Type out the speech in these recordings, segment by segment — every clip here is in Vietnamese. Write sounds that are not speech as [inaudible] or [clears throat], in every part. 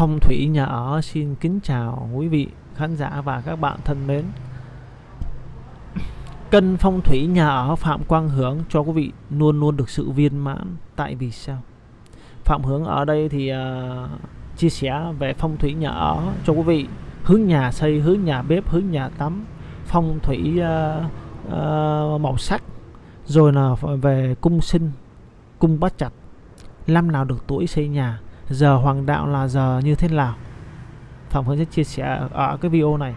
Phong thủy nhà ở xin kính chào quý vị khán giả và các bạn thân mến. Cân phong thủy nhà ở Phạm Quang Hướng cho quý vị luôn luôn được sự viên mãn. Tại vì sao? Phạm Hướng ở đây thì uh, chia sẻ về phong thủy nhà ở cho quý vị. Hướng nhà xây, hướng nhà bếp, hướng nhà tắm, phong thủy uh, uh, màu sắc, rồi là về cung sinh, cung bát chặt, năm nào được tuổi xây nhà giờ hoàng đạo là giờ như thế nào? Phạm Hưng sẽ chia sẻ ở cái video này.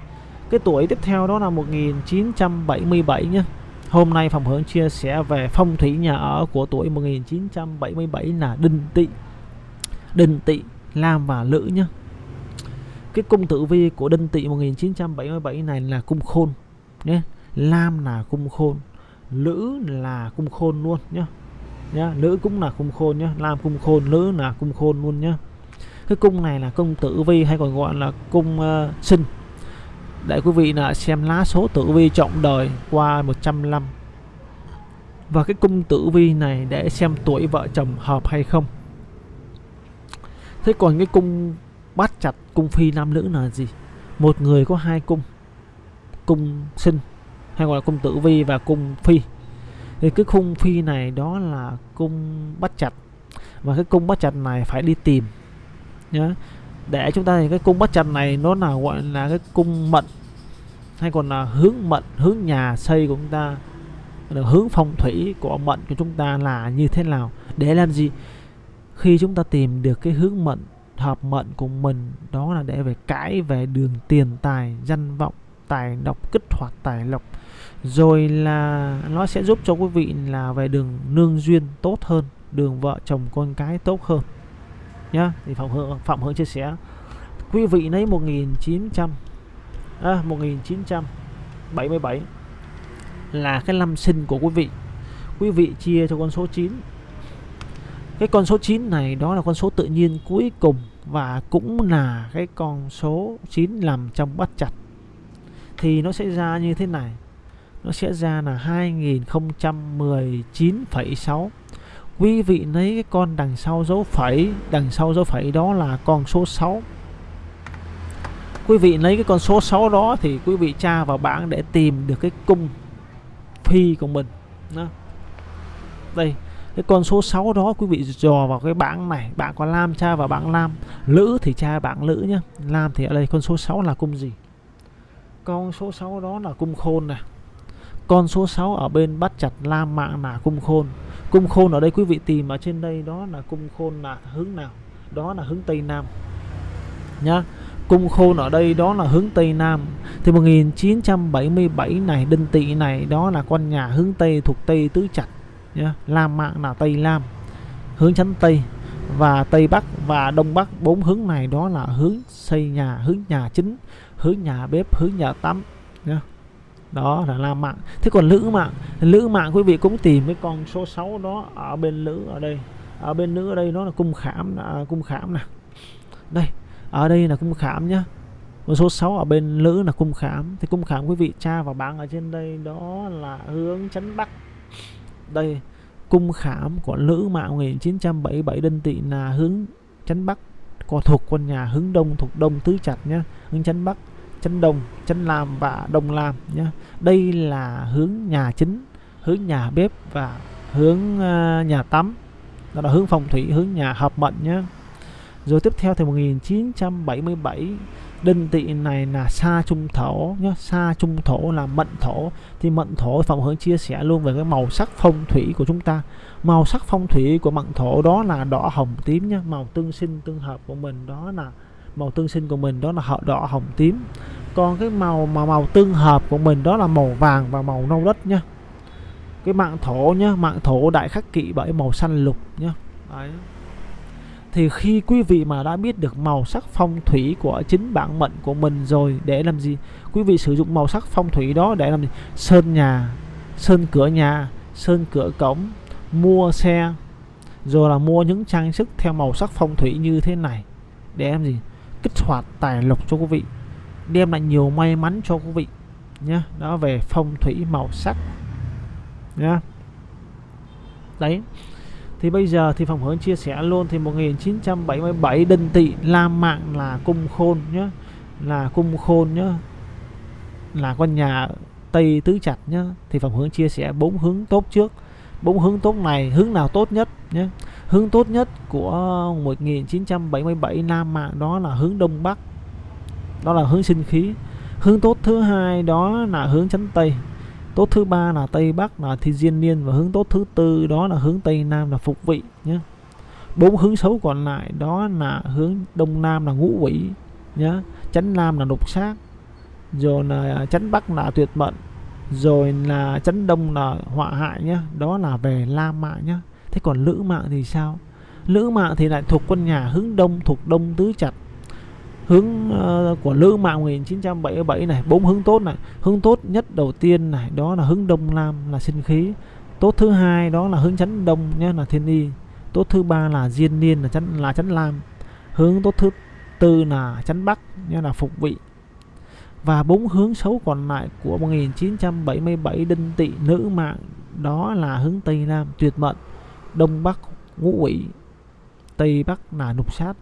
Cái tuổi tiếp theo đó là 1977 nhé Hôm nay Phạm Hưng chia sẻ về phong thủy nhà ở của tuổi 1977 là Đinh Tỵ Đinh Tỵ, Lam và Lữ nhé Cái cung tử vi của Đinh Tỵ 1977 này là cung khôn nhé Lam là cung khôn Lữ là cung khôn luôn nhé nhá. Nữ cũng là cung khôn nhá. Nam cung khôn nữ là cung khôn luôn nhá. Cái cung này là cung tử vi hay còn gọi là cung uh, sinh. Để quý vị là xem lá số tử vi trọng đời qua 100 năm. Và cái cung tử vi này để xem tuổi vợ chồng hợp hay không. Thế còn cái cung bắt chặt cung phi nam nữ là gì? Một người có hai cung. Cung sinh hay gọi là cung tử vi và cung phi thì cái khung phi này đó là cung bắt chặt. Và cái cung bắt chặt này phải đi tìm nhá để chúng ta thì cái cung bắt chặt này nó là, gọi là, cái cung mận, hay còn là hướng mận, hướng nhà xây của chúng ta hướng phong thủy của mận của chúng ta là như thế nào, để làm gì? Khi chúng ta tìm được cái hướng mận, hợp mận của mình, đó là để về cãi về đường tiền, tài, danh vọng, tài độc, kích hoạt, tài lộc rồi là nó sẽ giúp cho quý vị là về đường nương duyên tốt hơn đường vợ chồng con cái tốt hơn. Nhá thì phạm hương phạm hương chia sẻ. Quý vị lấy 1900 à, 1977 là cái năm sinh của quý vị. Quý vị chia cho con số 9 cái con số 9 này đó là con số tự nhiên cuối cùng và cũng là cái con số 9 nằm trong bắt chặt thì nó sẽ ra như thế này nó sẽ ra là 2019,6 quý vị lấy cái con đằng sau dấu phẩy đằng sau dấu phẩy đó là con số 6 quý vị lấy cái con số 6 đó thì quý vị tra vào bảng để tìm được cái cung phi của mình đó. đây cái con số 6 đó quý vị dò vào cái bảng này. Bạn có lam tra vào bảng lam. Lữ thì tra bảng lữ nhá. Lam thì ở đây con số 6 là cung gì? Con số 6 đó là cung khôn này con số 6 ở bên bắt chặt la mạng là cung khôn. Cung khôn ở đây quý vị tìm ở trên đây, đó là cung khôn là hướng nào? Đó là hướng tây nam. Nhá, cung khôn ở đây, đó là hướng tây nam. Thì 1977 này, đinh tỵ này, đó là con nhà hướng tây thuộc tây tứ chặt, nhá lam mạng là tây lam. Hướng chắn tây và tây bắc và đông bắc, bốn hướng này, đó là hướng xây nhà, hướng nhà chính, hướng nhà bếp, hướng nhà tắm, nhá đó là nam mạng thế còn nữ mạng? Nữ mạng quý vị cũng tìm cái con số 6 đó ở bên nữ ở đây. Ở bên nữ ở đây nó là cung khảm à, cung khảm nè. Đây ở đây là cung khảm nhá. Con số 6 ở bên nữ là cung khảm. Thì cung khảm quý vị tra và bạn ở trên đây đó là hướng chấn bắc. Đây cung khảm của nữ mạng 1977 đơn tỵ là hướng chấn bắc. Có thuộc quân nhà hướng đông thuộc đông tứ chặt nhá. Hướng chấn bắc chân đông chân lam và đông lam nhé. Đây là hướng nhà chính hướng nhà bếp và hướng uh, nhà tắm. Đó là hướng phong thủy hướng nhà hợp mệnh nhé. Rồi tiếp theo thì 1977 đinh tỵ này là xa trung thổ nhé. Xa trung thổ là mệnh thổ. Thì mệnh thổ phòng hướng chia sẻ luôn về cái màu sắc phong thủy của chúng ta. Màu sắc phong thủy của mệnh thổ đó là đỏ hồng tím nhé màu tương sinh tương hợp của mình đó là màu tương sinh của mình đó là họ đỏ hồng tím. Còn cái màu mà màu tương hợp của mình đó là màu vàng và màu nâu đất nhá. Cái mạng thổ nhá, mạng thổ đại khắc kỵ bởi màu xanh lục nhá. Đấy. thì khi quý vị mà đã biết được màu sắc phong thủy của chính bản mệnh của mình rồi, để làm gì? Quý vị sử dụng màu sắc phong thủy đó để làm gì? Sơn nhà, sơn cửa nhà, sơn cửa cổng, mua xe, rồi là mua những trang sức theo màu sắc phong thủy như thế này. Để làm gì? Kích hoạt tài lộc cho quý vị, đem lại nhiều may mắn cho quý vị nhé đó về phong thủy màu sắc nhá. Đấy, thì bây giờ thì phòng hướng chia sẻ luôn, thì 1977 đinh tỵ lam mạng là cung khôn nhá. Là cung khôn nhá. Là con nhà tây tứ chặt nhá. Thì phòng hướng chia sẻ bốn hướng tốt trước. Bốn hướng tốt này hướng nào tốt nhất nhé hướng tốt nhất của 1977 Nam mạng đó là hướng đông bắc. Đó là hướng sinh khí. Hướng tốt thứ hai đó là hướng chấn tây. Tốt thứ ba là tây bắc là thi diên niên và hướng tốt thứ tư đó là hướng tây nam là phục vị nhé. Bốn hướng xấu còn lại đó là hướng đông nam là ngũ quỷ nhé. Chánh nam là đục sát rồi là chánh bắc là tuyệt mệnh rồi là chấn đông là họa hại nhé, đó là về la mạng nhé thế còn lữ mạng thì sao? Lữ mạng thì lại thuộc quân nhà hướng đông thuộc đông tứ chặt hướng uh, của lữ mạng 1977 này bốn hướng tốt này. Hướng tốt nhất đầu tiên này đó là hướng đông nam là sinh khí. Tốt thứ hai đó là hướng chấn đông nhé là thiên y. Tốt thứ ba là diên niên là chấn là chấn lam. Hướng tốt thứ tư là chấn bắc nhé là phục vị. Và bốn hướng xấu còn lại của 1977 đinh tỵ nữ mạng đó là hướng Tây Nam tuyệt mệnh, Đông Bắc ngũ quỷ, Tây Bắc là nục sát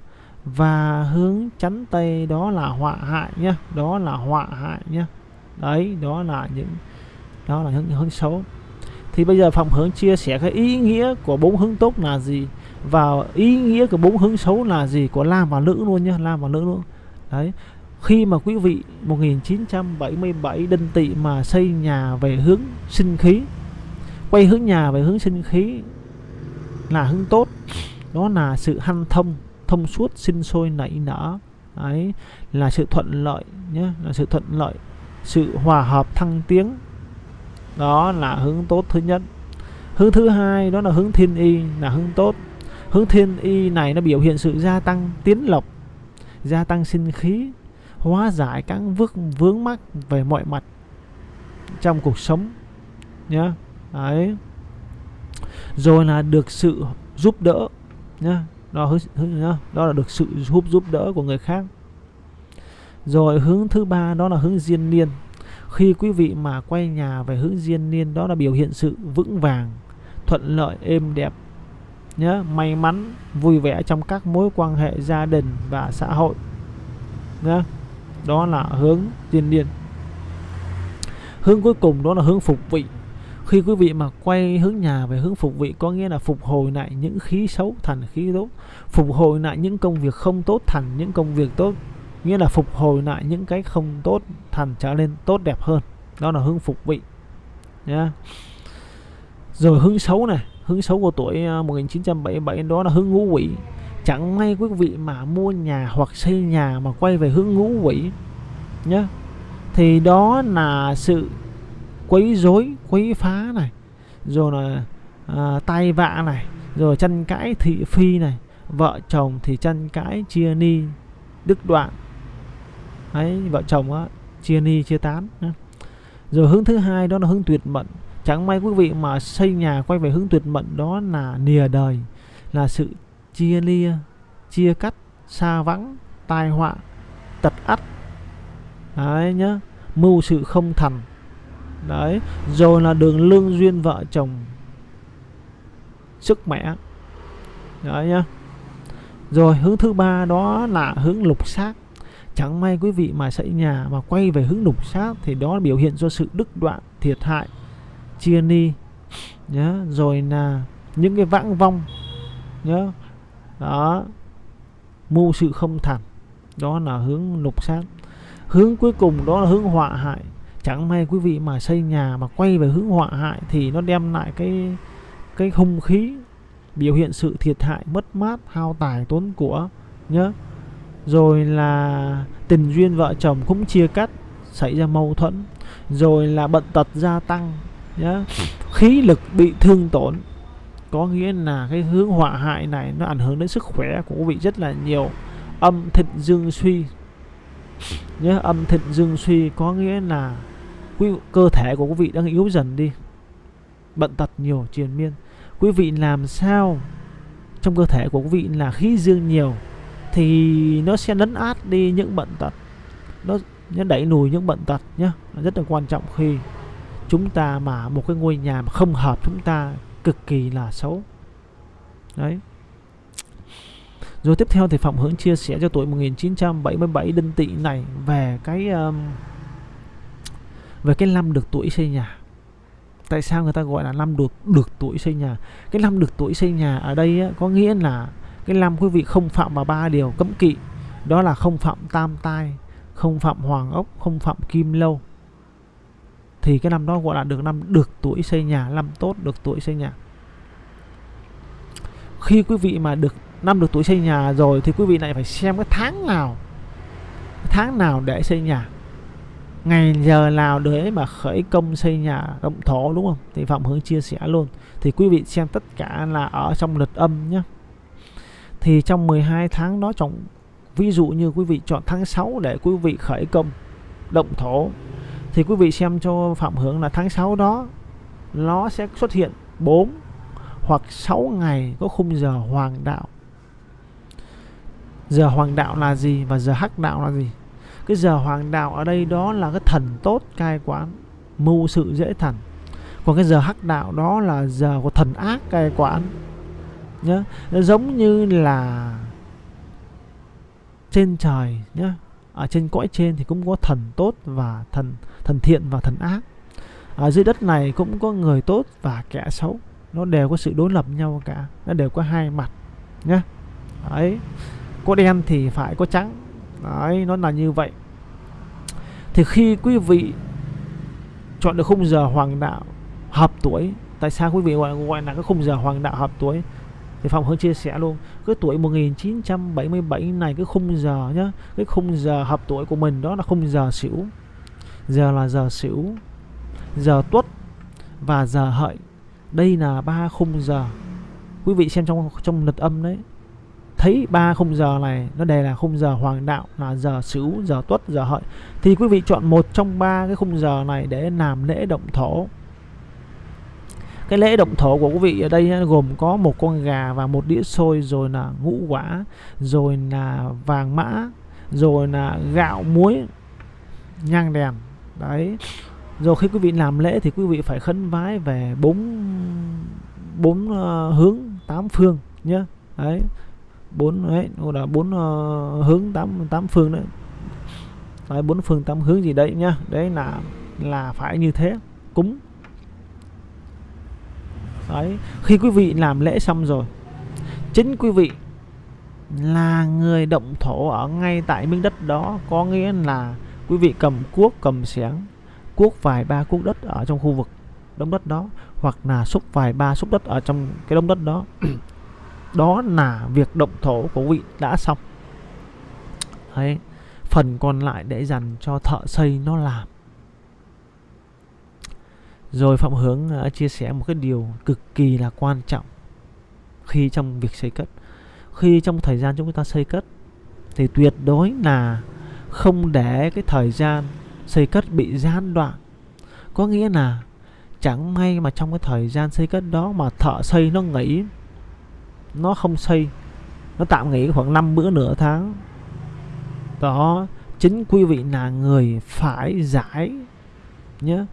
và hướng chắn Tây đó là họa hại nhá, đó là họa hại nhá. Đấy, đó là những đó là hướng hướng xấu. Thì bây giờ phòng hướng chia sẻ cái ý nghĩa của bốn hướng tốt là gì và ý nghĩa của bốn hướng xấu là gì của nam và Nữ luôn nhá, nam và Nữ luôn. Đấy, khi mà quý vị 1977 đinh tỵ mà xây nhà về hướng sinh khí quay hướng nhà về hướng sinh khí là hướng tốt. Đó là sự hanh thông thông suốt sinh sôi nảy nở. Ấy là sự thuận lợi nhé là sự thuận lợi sự hòa hợp thăng tiến. Đó là hướng tốt thứ nhất. Hướng thứ hai đó là hướng thiên y là hướng tốt. Hướng thiên y này nó biểu hiện sự gia tăng tiến lộc gia tăng sinh khí hóa giải các vướng vướng mắc về mọi mặt trong cuộc sống nhé, đấy rồi là được sự giúp đỡ nhá. Đó đó là được sự giúp giúp đỡ của người khác. Rồi hướng thứ ba, đó là hướng diên niên. Khi quý vị mà quay nhà về hướng diên niên, đó là biểu hiện sự vững vàng, thuận lợi, êm đẹp nhớ may mắn, vui vẻ trong các mối quan hệ gia đình và xã hội nhé đó là hướng diên niên. Hướng cuối cùng, đó là hướng phục vị khi quý vị mà quay hướng nhà về hướng phục vị, có nghĩa là phục hồi lại những khí xấu thành khí tốt, phục hồi lại những công việc không tốt thành những công việc tốt, nghĩa là phục hồi lại những cái không tốt thành trở nên tốt đẹp hơn. Đó là hướng phục vị, nhá. Rồi hướng xấu này, hướng xấu của tuổi à, 1977 đó là hướng ngũ quỷ. Chẳng may quý vị mà mua nhà hoặc xây nhà mà quay về hướng ngũ quỷ nhé thì đó là sự quấy rối quấy phá này rồi là à, tay vạ này rồi tranh cãi thị phi này vợ chồng thì tranh cãi chia ni đứt đoạn. Ấy vợ chồng á chia ni chia tán rồi hướng thứ hai đó là hướng tuyệt mệnh. Chẳng may quý vị mà xây nhà quay về hướng tuyệt mệnh đó là nìa đời là sự chia lia chia cắt xa vắng tai họa tật ắt. Đấy nhá mưu sự không thành đấy rồi là đường lương duyên vợ chồng sức mẻ đấy nhá. Rồi, hướng thứ ba đó là hướng lục xác. Chẳng may quý vị mà xây nhà mà quay về hướng lục xác thì đó là biểu hiện do sự đứt đoạn, thiệt hại, chia ni. Nhá, rồi là những cái vãng vong. Nhá. Đó. Mưu sự không thành. Đó là hướng lục sát hướng cuối cùng đó là hướng họa hại chẳng may quý vị mà xây nhà mà quay về hướng họa hại thì nó đem lại cái cái hung khí biểu hiện sự thiệt hại mất mát, hao tài tốn của, nhớ. Rồi là tình duyên vợ chồng cũng chia cắt, xảy ra mâu thuẫn. Rồi là bận tật gia tăng nhá khí lực bị thương tổn, có nghĩa là cái hướng họa hại này nó ảnh hưởng đến sức khỏe của quý vị rất là nhiều. Âm thịnh dương suy, nhớ, âm thịnh dương suy có nghĩa là quý cơ thể của quý vị đang yếu dần đi. Bận tật nhiều triền miên. Quý vị làm sao trong cơ thể của quý vị là khí dương nhiều thì nó sẽ lấn át đi những bận tật. Nó nó đẩy lùi những bận tật nhé rất là quan trọng khi chúng ta mà một cái ngôi nhà mà không hợp chúng ta cực kỳ là xấu. Đấy. Rồi tiếp theo thì Phạm Hướng chia sẻ cho tuổi 1977 đinh tỵ này về cái um, về cái năm được tuổi xây nhà. Tại sao người ta gọi là năm được được tuổi xây nhà? Cái năm được tuổi xây nhà ở đây á, có nghĩa là cái năm quý vị không phạm vào ba điều cấm kỵ. Đó là không phạm tam tai không phạm hoàng ốc không phạm kim lâu. Thì cái năm đó gọi là được năm được tuổi xây nhà năm tốt được tuổi xây nhà. Khi quý vị mà được năm được tuổi xây nhà rồi thì quý vị lại phải xem cái tháng nào tháng nào để xây nhà ngày giờ nào để mà khởi công xây nhà động thổ, đúng không? Thì phạm hướng chia sẻ luôn. Thì quý vị xem tất cả là ở trong lịch âm nhé. Thì trong 12 tháng đó trong ví dụ như quý vị chọn tháng 6 để quý vị khởi công động thổ, thì quý vị xem cho phạm hướng là tháng 6 đó, nó sẽ xuất hiện 4 hoặc 6 ngày có khung giờ hoàng đạo. Giờ hoàng đạo là gì và giờ hắc đạo là gì? Cái giờ hoàng đạo ở đây đó là cái thần tốt cai quản mưu sự dễ thành còn cái giờ hắc đạo đó là giờ của thần ác cai quản nhá nó giống như là trên trời nhá ở trên cõi trên thì cũng có thần tốt và thần thần thiện và thần ác. Ở dưới đất này cũng có người tốt và kẻ xấu. Nó đều có sự đối lập nhau cả. Nó đều có hai mặt nhá đấy. Có đen thì phải có trắng đấy nó là như vậy. Thì khi quý vị chọn được khung giờ hoàng đạo hợp tuổi tại sao quý vị gọi, gọi là cái khung giờ hoàng đạo hợp tuổi? Thì Phạm hưng chia sẻ luôn cái tuổi 1977 này cái khung giờ nhá cái khung giờ hợp tuổi của mình đó là khung giờ xỉu giờ là giờ xỉu giờ tuất và giờ hợi. Đây là ba khung giờ. Quý vị xem trong trong lịch âm đấy thấy ba khung giờ này nó đều là khung giờ hoàng đạo là giờ sửu giờ tuất giờ hợi. Thì quý vị chọn một trong ba cái khung giờ này để làm lễ động thổ. Cái lễ động thổ của quý vị ở đây gồm có một con gà và một đĩa xôi rồi là ngũ quả rồi là vàng mã rồi là gạo muối nhang đèn. Đấy. Rồi khi quý vị làm lễ thì quý vị phải khấn vái về bốn bốn uh, hướng tám phương nhé đấy bốn đấy là bốn uh, hướng tám tám phương đấy. Đấy bốn phương tám hướng gì đấy nhá. Đấy là là phải như thế cúng. Đấy khi quý vị làm lễ xong rồi chính quý vị là người động thổ ở ngay tại miếng đất đó có nghĩa là quý vị cầm cuốc cầm xẻng cuốc vài ba cuốc đất ở trong khu vực đống đất đó hoặc là xúc vài ba xúc đất ở trong cái đống đất đó đó là việc động thổ của vị đã xong. Đấy. phần còn lại để dành cho thợ xây nó làm. Rồi Phạm Hướng uh, chia sẻ một cái điều cực kỳ là quan trọng khi trong việc xây cất. Khi trong thời gian chúng ta xây cất thì tuyệt đối là không để cái thời gian xây cất bị gián đoạn. Có nghĩa là chẳng may mà trong cái thời gian xây cất đó mà thợ xây nó nghỉ nó không xây. Nó tạm nghỉ khoảng 5 bữa nửa tháng. Đó, chính quý vị là người phải giải nhé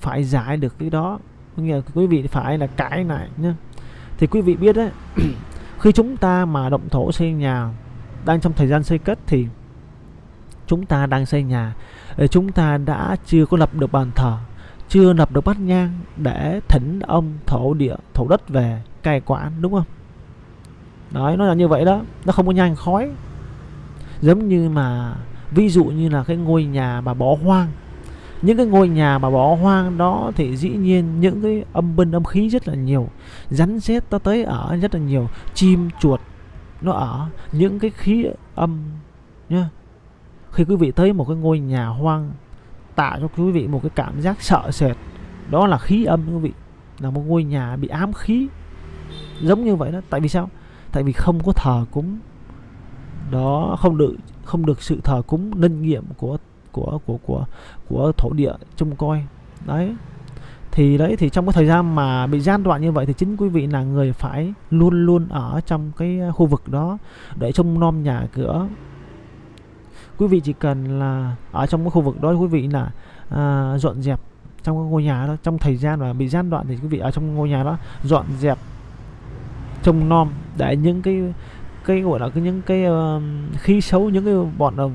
phải giải được cái đó. Nghĩa là quý vị phải là cãi lại nhé thì quý vị biết đấy, [clears throat] khi chúng ta mà động thổ xây nhà đang trong thời gian xây cất thì chúng ta đang xây nhà. Ờ, chúng ta đã chưa có lập được bàn thờ, chưa lập được bát nhang để thỉnh ông thổ địa, thổ đất về cai quản, đúng không? Đấy, nó là như vậy đó. Nó không có nhanh khói. Giống như mà, ví dụ như là cái ngôi nhà mà bỏ hoang. Những cái ngôi nhà mà bỏ hoang đó thì dĩ nhiên những cái âm binh âm khí rất là nhiều, rắn rết nó tới ở rất là nhiều. Chim, chuột nó ở. Những cái khí âm, nhá. Khi quý vị tới một cái ngôi nhà hoang tạo cho quý vị một cái cảm giác sợ sệt. Đó là khí âm, quý vị. Là một ngôi nhà bị ám khí. Giống như vậy đó. Tại vì sao? Tại vì không có thờ cúng. Đó không được không được sự thờ cúng linh nghiệm của của của của của thổ địa trông coi. Đấy. Thì đấy thì trong cái thời gian mà bị gian đoạn như vậy thì chính quý vị là người phải luôn luôn ở trong cái à, khu vực đó để trông nom nhà cửa. Quý vị chỉ cần là ở trong cái khu vực đó quý vị là à, dọn dẹp trong cái ngôi nhà đó. Trong thời gian mà bị gian đoạn thì quý vị ở trong ngôi nhà đó dọn dẹp trông nom để những cái cái gọi là cái những cái ờ, uh, khí xấu những cái bọn uh,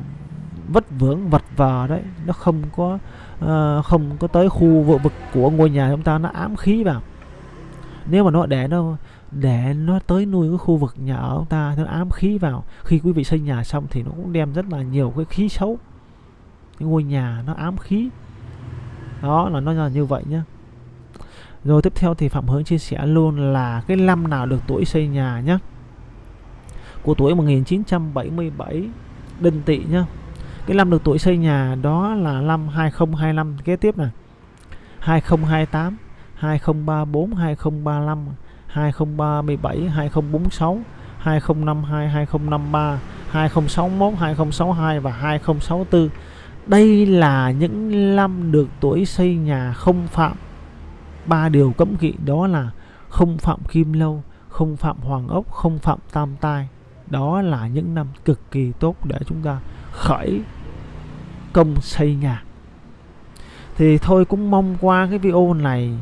vất vưởng vật vờ đấy nó không có uh, không có tới khu vực vực của ngôi nhà chúng ta nó ám khí vào. Nếu mà nó để nó để nó tới nuôi cái khu vực nhà ở chúng ta nó ám khí vào khi quý vị xây nhà xong thì nó cũng đem rất là nhiều cái khí xấu. Cái ngôi nhà nó ám khí. Đó là nó là như vậy nhá rồi tiếp theo thì Phạm Hướng chia sẻ luôn là cái năm nào được tuổi xây nhà nhé của tuổi 1977 Đinh Tỵ nhá. Cái năm được tuổi xây nhà đó là năm 2025 kế tiếp nè 2028, 2034, 2035, 2037, 2046, 2052, 2053, 2061, 2062 và 2064. Đây là những năm được tuổi xây nhà không phạm ba điều cấm kỵ đó là không phạm kim lâu, không phạm hoàng ốc, không phạm tam tai. Đó là những năm cực kỳ tốt để chúng ta khởi công xây nhà. Thì thôi cũng mong qua cái video này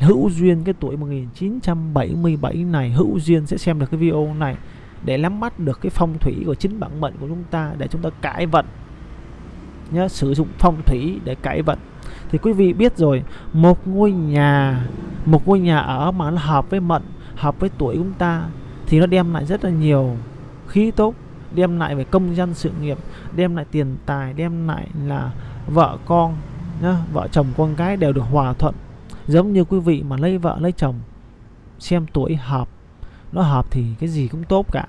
hữu duyên cái tuổi 1977 này hữu duyên sẽ xem được cái video này để nắm bắt được cái phong thủy của chính bản mệnh của chúng ta để chúng ta cải vận nhớ sử dụng phong thủy để cải vận thì quý vị biết rồi một ngôi nhà một ngôi nhà ở mà nó hợp với mệnh hợp với tuổi chúng ta thì nó đem lại rất là nhiều khí tốt đem lại về công dân sự nghiệp đem lại tiền tài đem lại là vợ con nhá, vợ chồng con cái đều được hòa thuận. Giống như quý vị mà lấy vợ lấy chồng xem tuổi hợp nó hợp thì cái gì cũng tốt cả.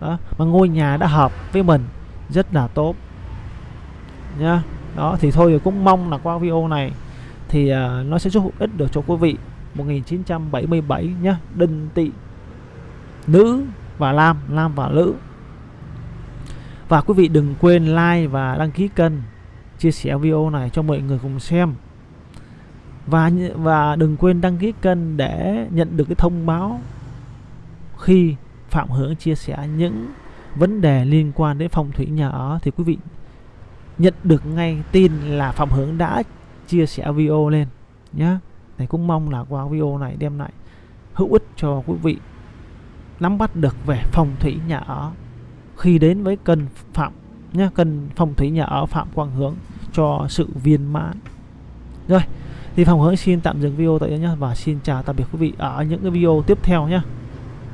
Đó mà ngôi nhà đã hợp với mình rất là tốt nhá đó thì thôi cũng mong là qua video này thì uh, nó sẽ giúp ích được cho quý vị. 1977 nhá đinh tỵ nữ và lam lam và nữ và quý vị đừng quên like và đăng ký kênh chia sẻ video này cho mọi người cùng xem. Và và đừng quên đăng ký kênh để nhận được cái thông báo khi Phạm Hướng chia sẻ những vấn đề liên quan đến phong thủy nhà ở. Thì quý vị nhận được ngay tin là Phạm Hướng đã chia sẻ video lên nhé. này cũng mong là qua video này đem lại hữu ích cho quý vị nắm bắt được về phong thủy nhà ở khi đến với cân Phạm nhé, cân phong thủy nhà ở Phạm Quang Hướng cho sự viên mãn. Rồi, thì Phạm Hướng xin tạm dừng video tại đây nhé và xin chào tạm biệt quý vị ở những cái video tiếp theo nhé.